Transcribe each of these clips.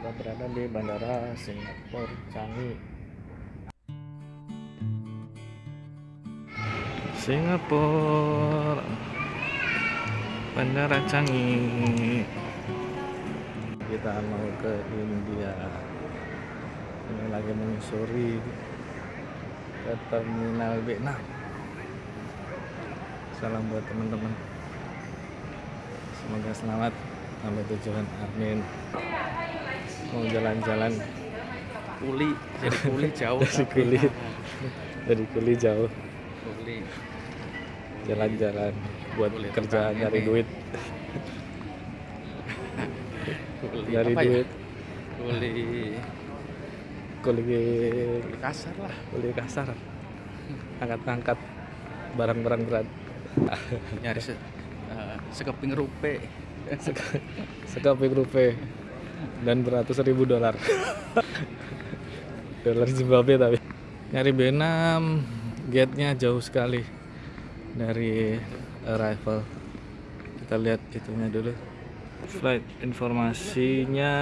kita berada di Bandara Singapura Changi. Singapura. Bandara Changi. Kita mau ke India. Ini lagi menyusuri ke terminal B6 salam buat teman-teman. Semoga selamat. Sampai tujuan. Amin mau jalan-jalan. Kuli jadi kuli jauh. Dari kuli. Dari kuli jauh. Kuli. Jalan-jalan buat Boleh kerjaan nyari ini. duit. Kuli nyari apa ya? duit. Kuli. Kuli kuli kasar lah. Kuli kasar. Angkat-angkat barang-barang berat. Nyari se, eh, sekeping rupe. Sekaping rupiah dan beratus ribu dolar. Dolar Zimbabwe tapi. Nyari B6 gate nya jauh sekali dari arrival. Kita lihat itunya dulu. Flight informasinya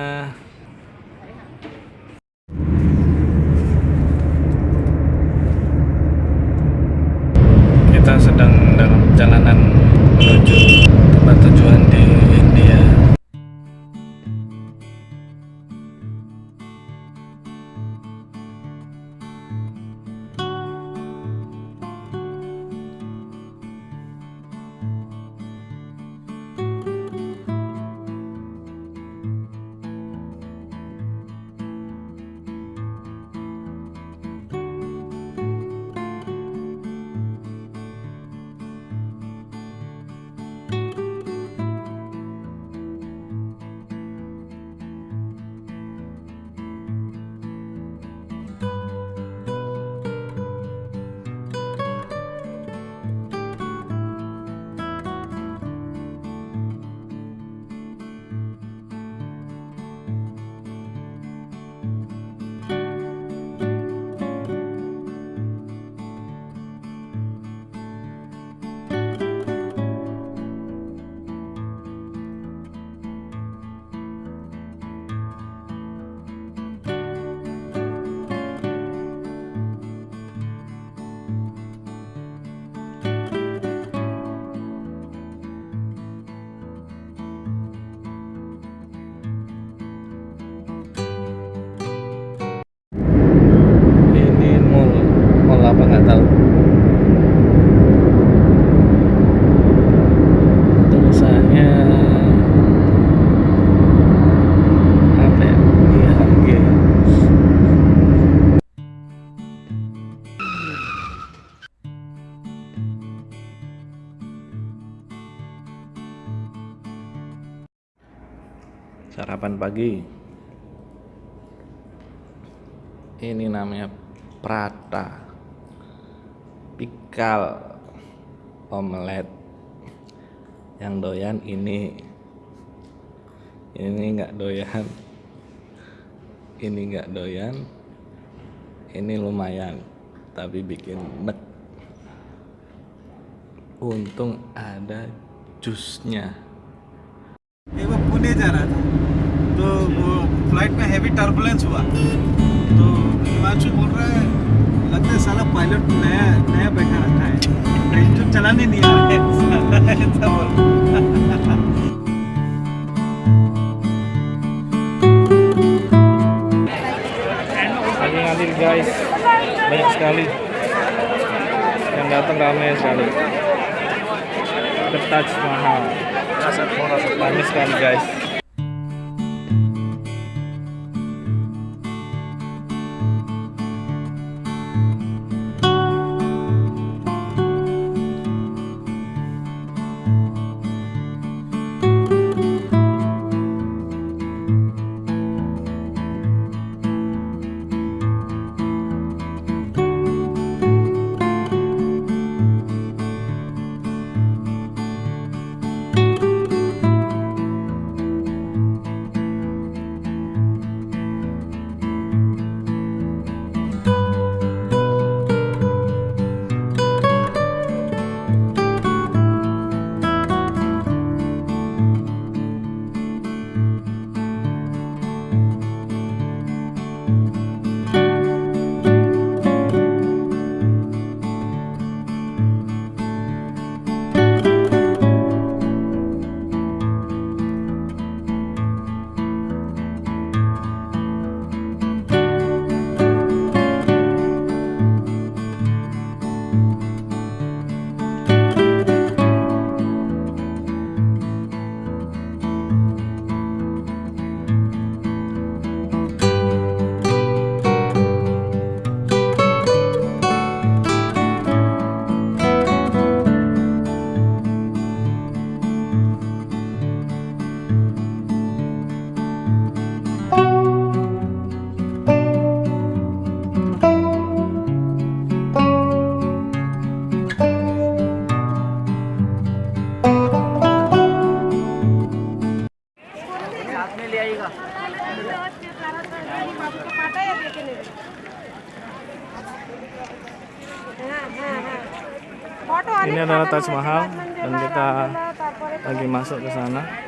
pagi. Ini namanya prata pikal omelet. Yang doyan ini ini enggak doyan. Ini enggak doyan. Ini lumayan tapi bikin nek. Untung ada jusnya. Ini तो वो फ़्लाइट में heavy turbulence हुआ तो हिमांशु बोल रहा है लगता है साला पायलट नया नया बैठा रखा है इंजन चलाने नहीं आ रहा है ऐसा बोल ngalir guys banyak sekali yang datang ramai sekali ke Taj Mahal ramai sekali guys Ini adalah Taj Mahal dan kita lagi masuk ke sana.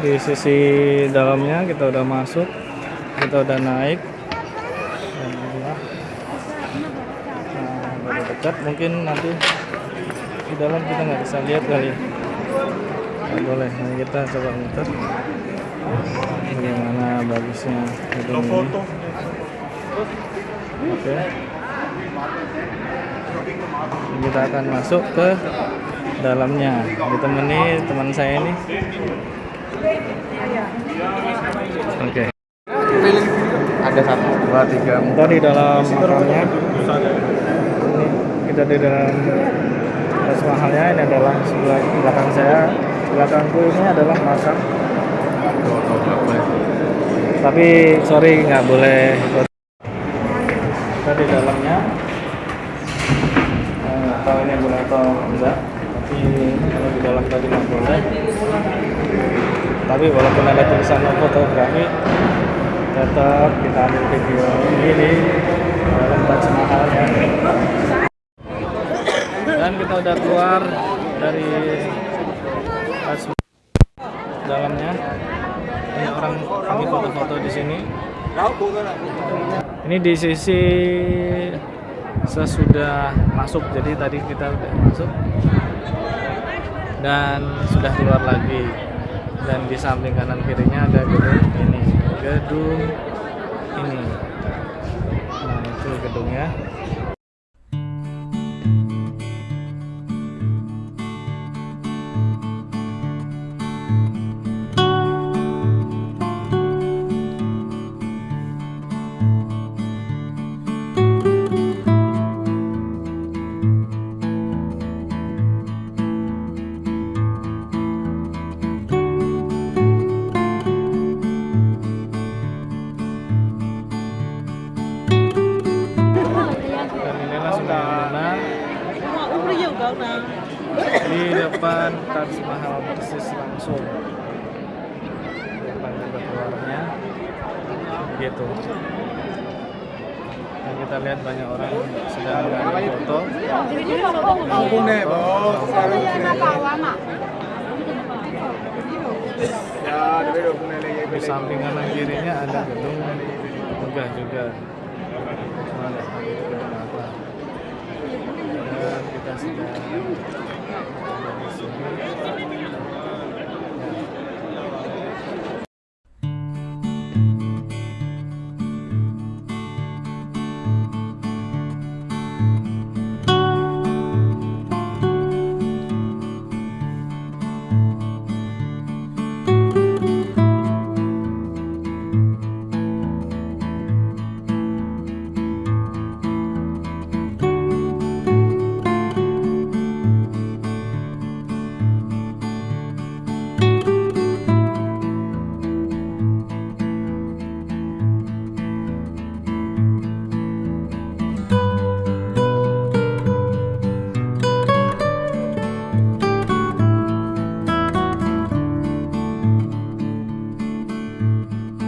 Di sisi dalamnya kita udah masuk, kita udah naik. Nah, baru dekat mungkin nanti di dalam kita nggak bisa lihat kali. Nggak boleh, nah, kita coba muter. Bagaimana bagusnya gedung ini. Oke. Kita akan masuk ke dalamnya. Ditemani teman saya ini. Oke. Ada satu. Dua, tiga, empat di dalam makamnya. Ini kita di dalam Taj Mahalnya. Ini adalah sebelah belakang saya. Belakangku ini adalah makam. Tapi sorry nggak boleh. Kita di dalamnya. Eh, nggak tahu ini boleh atau enggak. Tapi kalau di dalam tadi nggak boleh. Tapi walaupun ada tulisan fotografi, tetap kita ambil video ini dalam Taj Mahal ya. Dan kita udah keluar dari dalamnya. Banyak orang lagi foto-foto di sini. Ini di sisi sesudah masuk, jadi tadi kita udah masuk dan sudah keluar lagi. Dan di samping kanan kirinya ada gedung ini, gedung ini. Nah itu gedungnya. Di depan Taj Mahal persis langsung. Di depan keluarnya. gitu nah, kita lihat banyak orang sedang mengambil foto Pune, bos. Ya, ada beda pune lagi. di samping kanan kirinya ada gedung megah juga mana gedung apa dan kita sedang ada di sini